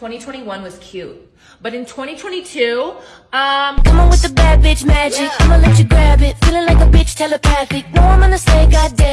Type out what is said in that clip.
2021 was cute. But in 2022, um, Come on with the bad bitch magic. Yeah. I'ma let you grab it. Feeling like a bitch telepathic. No, I'm gonna say, goddamn.